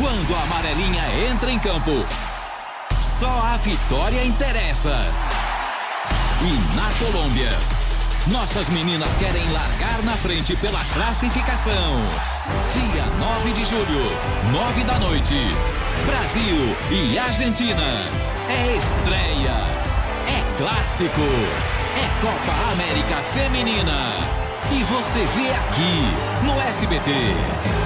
Quando a amarelinha entra em campo, só a vitória interessa. E na Colômbia, nossas meninas querem largar na frente pela classificação. Dia 9 de julho, 9 da noite. Brasil e Argentina. É estreia. É clássico. É Copa América Feminina. E você vê aqui no SBT.